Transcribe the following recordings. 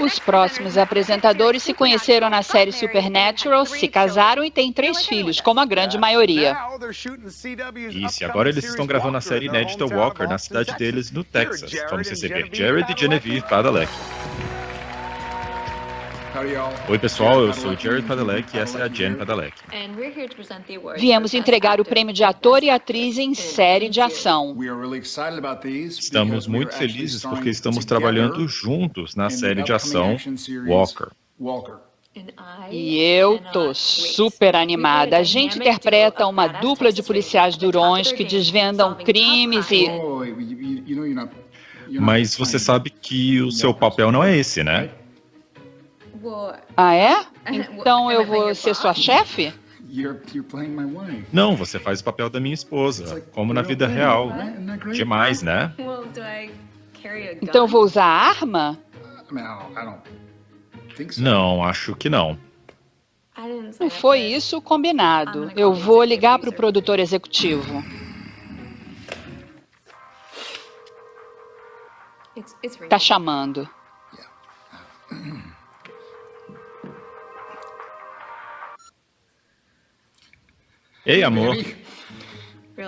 Os próximos apresentadores se conheceram na série Supernatural, se casaram e têm três filhos, como a grande maioria. Isso, agora eles estão gravando a série inédita Walker na cidade deles, no Texas. Vamos receber Jared e Genevieve Padalecki. Oi pessoal, eu sou o Jared Padalecki e essa é a Jen Padalecki. Viemos entregar o prêmio de ator e atriz em série de ação. Estamos muito felizes porque estamos trabalhando juntos na série de ação Walker. E eu tô super animada. A gente interpreta uma dupla de policiais durões que desvendam crimes e... Mas você sabe que o seu papel não é esse, né? Ah, é? Então eu vou ser sua chefe? Não, você faz o papel da minha esposa, como na vida real. Demais, né? Então eu vou usar a arma? Não, acho que não. Não foi isso combinado. Eu vou ligar para o produtor executivo. Tá chamando. Ei, amor.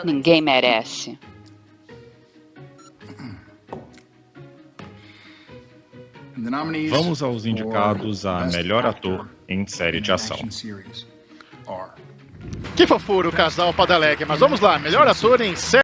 Ninguém merece. Vamos aos indicados a melhor ator em série de ação. Que fofura o casal Padalecki, mas vamos lá, melhor ator em série